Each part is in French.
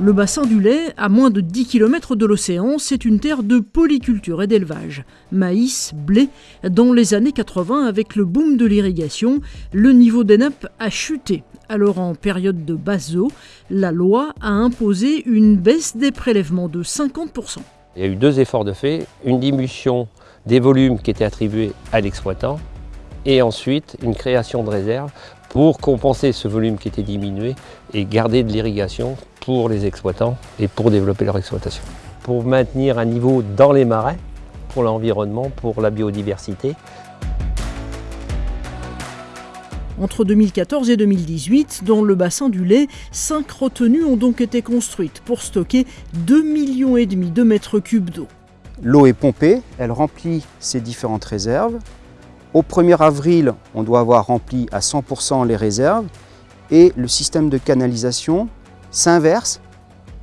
Le bassin du lait, à moins de 10 km de l'océan, c'est une terre de polyculture et d'élevage. Maïs, blé. Dans les années 80, avec le boom de l'irrigation, le niveau des nappes a chuté. Alors en période de basse eau, la loi a imposé une baisse des prélèvements de 50%. Il y a eu deux efforts de fait, une diminution des volumes qui étaient attribués à l'exploitant et ensuite une création de réserves pour compenser ce volume qui était diminué et garder de l'irrigation pour les exploitants et pour développer leur exploitation. Pour maintenir un niveau dans les marais, pour l'environnement, pour la biodiversité. Entre 2014 et 2018, dans le bassin du lait, cinq retenues ont donc été construites pour stocker 2,5 millions et demi de mètres cubes d'eau. L'eau est pompée, elle remplit ses différentes réserves. Au 1er avril, on doit avoir rempli à 100% les réserves et le système de canalisation s'inverse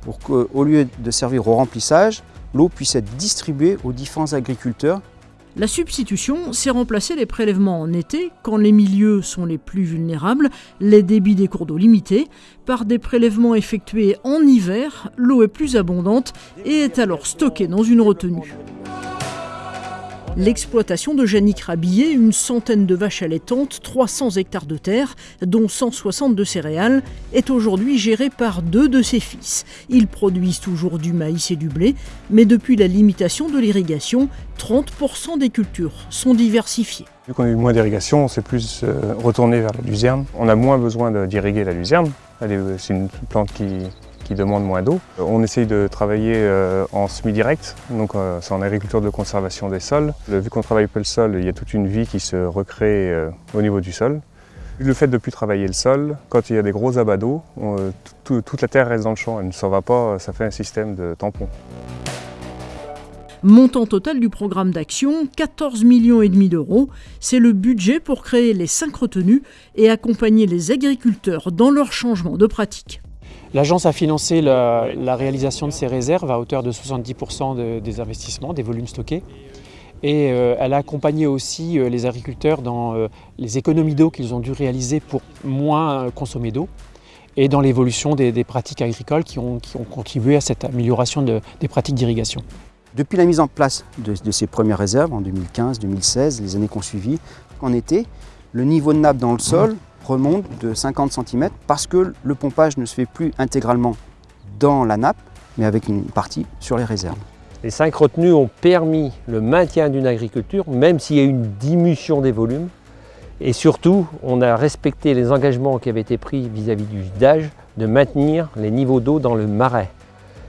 pour qu'au lieu de servir au remplissage, l'eau puisse être distribuée aux différents agriculteurs. La substitution, c'est remplacer les prélèvements en été, quand les milieux sont les plus vulnérables, les débits des cours d'eau limités, par des prélèvements effectués en hiver, l'eau est plus abondante et est alors stockée dans une retenue. L'exploitation de Yannick Rabillet, une centaine de vaches allaitantes, 300 hectares de terre, dont 160 de céréales, est aujourd'hui gérée par deux de ses fils. Ils produisent toujours du maïs et du blé, mais depuis la limitation de l'irrigation, 30% des cultures sont diversifiées. Vu qu'on a eu moins d'irrigation, on s'est plus euh, retourné vers la luzerne. On a moins besoin d'irriguer la luzerne. C'est une plante qui, qui demandent moins d'eau. On essaye de travailler euh, en semi-direct, donc euh, c'est en agriculture de conservation des sols. Vu qu'on travaille peu le sol, il y a toute une vie qui se recrée euh, au niveau du sol. Le fait de ne plus travailler le sol, quand il y a des gros abats d'eau, toute la terre reste dans le champ, elle ne s'en va pas, ça fait un système de tampon. Montant total du programme d'action, 14 millions et demi d'euros. C'est le budget pour créer les cinq retenues et accompagner les agriculteurs dans leur changement de pratique. L'agence a financé la, réalisation de ces réserves à hauteur de 70% des investissements, des volumes stockés. Et euh, elle a accompagné aussi euh, les agriculteurs dans euh, les économies d'eau qu'ils ont dû réaliser pour moins consommer d'eau et dans l'évolution des, pratiques agricoles qui ont, contribué à cette amélioration des pratiques d'irrigation. Depuis la mise en place de, de ces premières réserves en 2015, 2016, les années qu'on suivi, en été, le niveau de nappe dans le sol remonte de 50 cm parce que le pompage ne se fait plus intégralement dans la nappe, mais avec une partie sur les réserves. Les cinq retenues ont permis le maintien d'une agriculture, même s'il y a eu une diminution des volumes. Et surtout, on a respecté les engagements qui avaient été pris vis-à-vis du d'âge de maintenir les niveaux d'eau dans le marais.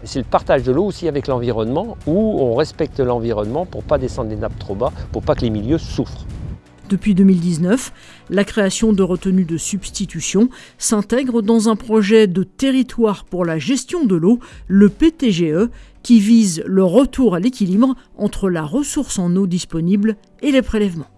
C'est le partage de l'eau aussi avec l'environnement, où on respecte l'environnement pour ne pas descendre les nappes trop bas, pour pas que les milieux souffrent. Depuis 2019, la création de retenues de substitution s'intègre dans un projet de territoire pour la gestion de l'eau, le PTGE, qui vise le retour à l'équilibre entre la ressource en eau disponible et les prélèvements.